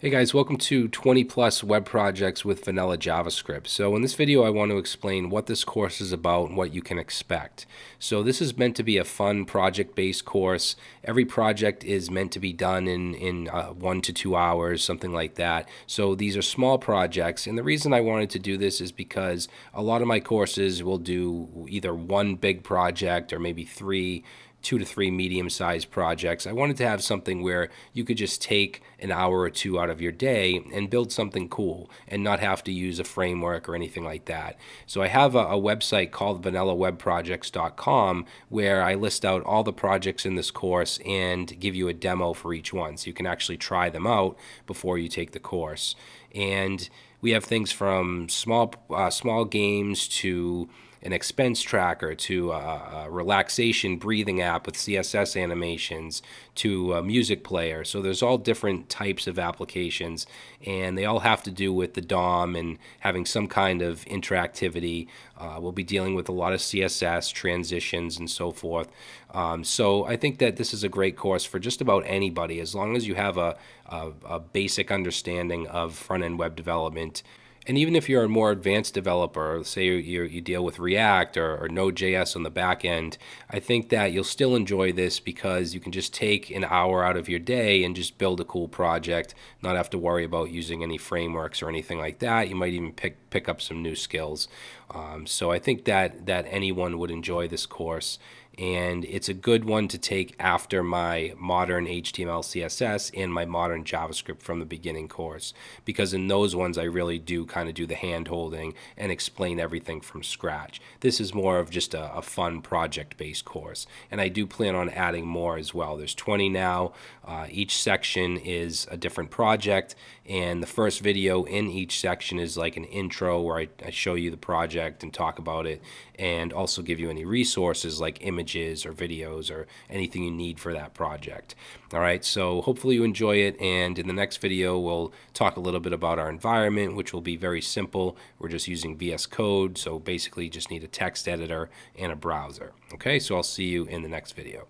Hey guys, welcome to 20 plus web projects with vanilla JavaScript. So in this video I want to explain what this course is about and what you can expect. So this is meant to be a fun project-based course. Every project is meant to be done in, in uh, one to two hours, something like that. So these are small projects and the reason I wanted to do this is because a lot of my courses will do either one big project or maybe three two to three medium sized projects. I wanted to have something where you could just take an hour or two out of your day and build something cool and not have to use a framework or anything like that. So I have a, a website called vanillawebprojects.com where I list out all the projects in this course and give you a demo for each one. So you can actually try them out before you take the course. And we have things from small, uh, small games to an expense tracker to a, a, relaxation breathing app with CSS animations to a music player. So there's all different types of applications and they all have to do with the DOM and having some kind of interactivity. Uh, we'll be dealing with a lot of CSS transitions and so forth. Um, so I think that this is a great course for just about anybody as long as you have a, a, a basic understanding of front-end web development and even if you're a more advanced developer, say you, you deal with React or, or Node.js on the back end, I think that you'll still enjoy this because you can just take an hour out of your day and just build a cool project, not have to worry about using any frameworks or anything like that. You might even pick, pick up some new skills. Um, so I think that, that anyone would enjoy this course and it's a good one to take after my modern HTML, CSS, and my modern JavaScript from the beginning course. Because in those ones, I really do kind of do the hand holding and explain everything from scratch. This is more of just a, a fun project based course. And I do plan on adding more as well. There's 20 now. Uh, each section is a different project. And the first video in each section is like an intro where I, I show you the project and talk about it and also give you any resources like images or videos or anything you need for that project. All right, so hopefully you enjoy it. And in the next video, we'll talk a little bit about our environment, which will be very simple. We're just using VS Code. So basically just need a text editor and a browser. Okay, so I'll see you in the next video.